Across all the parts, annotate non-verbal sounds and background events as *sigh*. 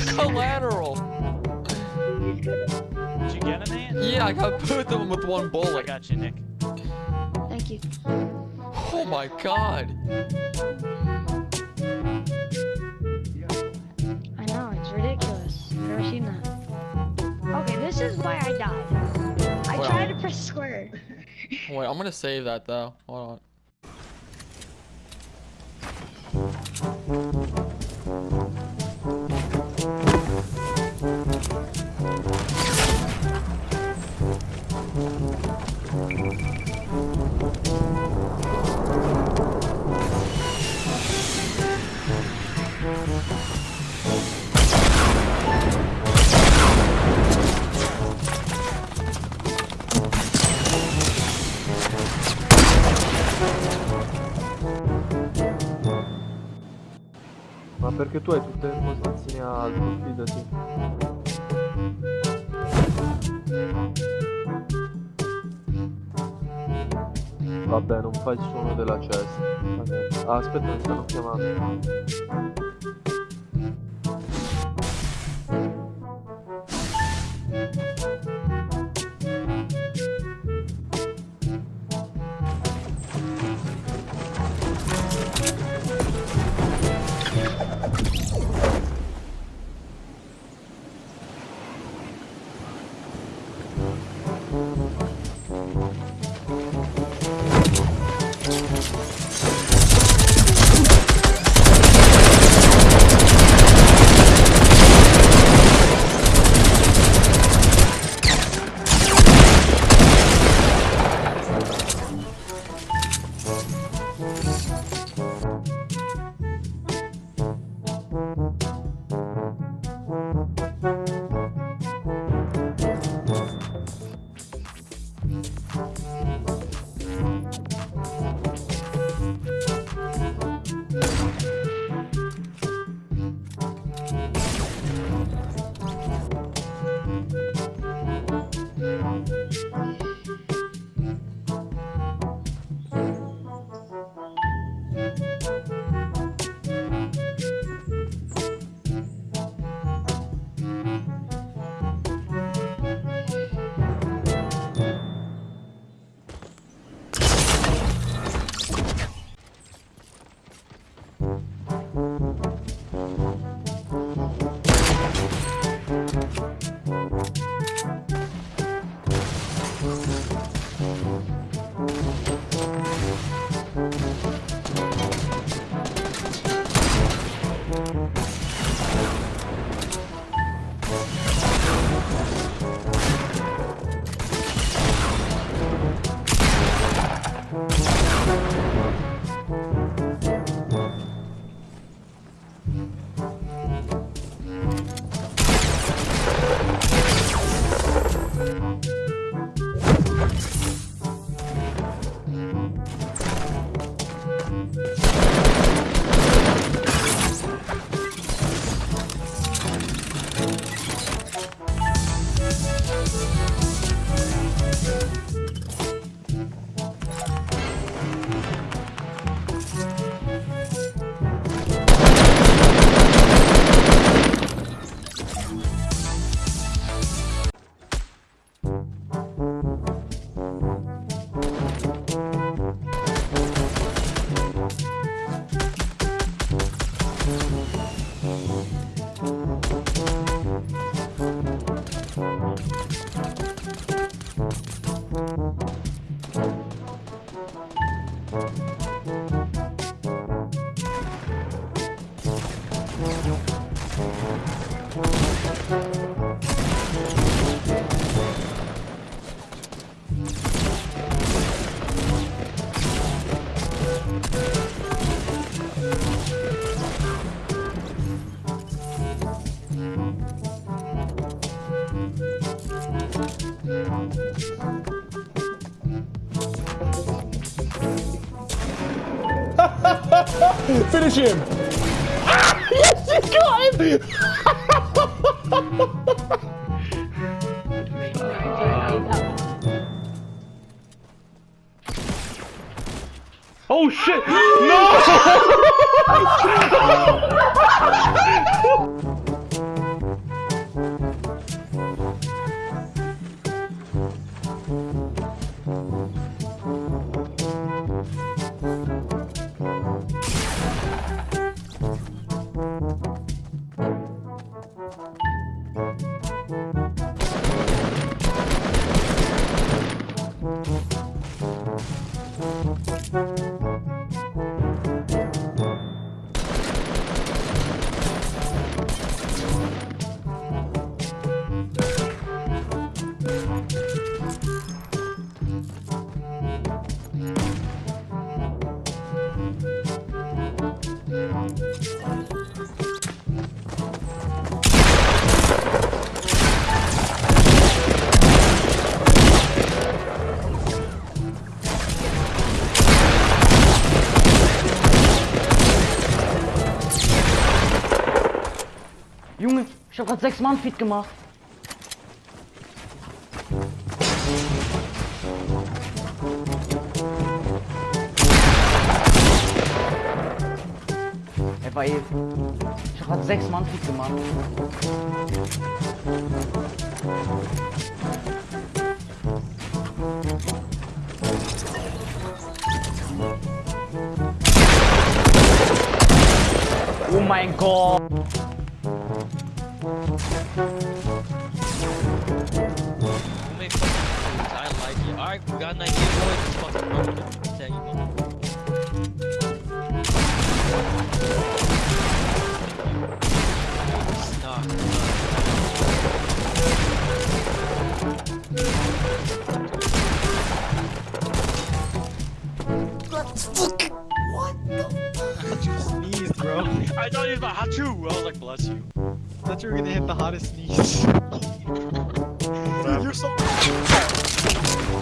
That was Jesus. collateral. Did you get an ant? Yeah, I got both of them with one bullet. I got you, Nick. Thank you. Oh my god. I know, it's ridiculous. I've never seen that. Okay, this is why I died. I Well. tried to press square. *laughs* Wait, I'm gonna save that though. Hold on. Perché tu hai tutte le impostazioni alto, fidati. Vabbè, non fai il suono della cesta. Ah, aspetta, mi stanno chiamando. Finish him! Ah, yes, you got him! Oh shit! No! *laughs* Junge, ich hab grad sechs Mann Feed gemacht. Er war eh. Ich hab grad sechs Mann Feed gemacht. Oh mein Gott! Got an idea, boys. Let's fucking run with it. Tell you, man. It's not. Sneeze, bro. I thought he was about Hachu. I was like, bless you. I thought you were gonna hit the hottest sneeze. *laughs* You're so. *laughs*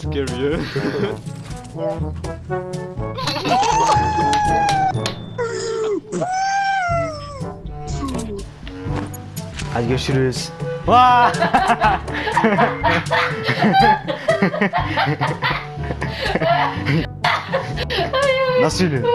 scare you. Hadi görüşürüz. *laughs* Nasıl yürüyor?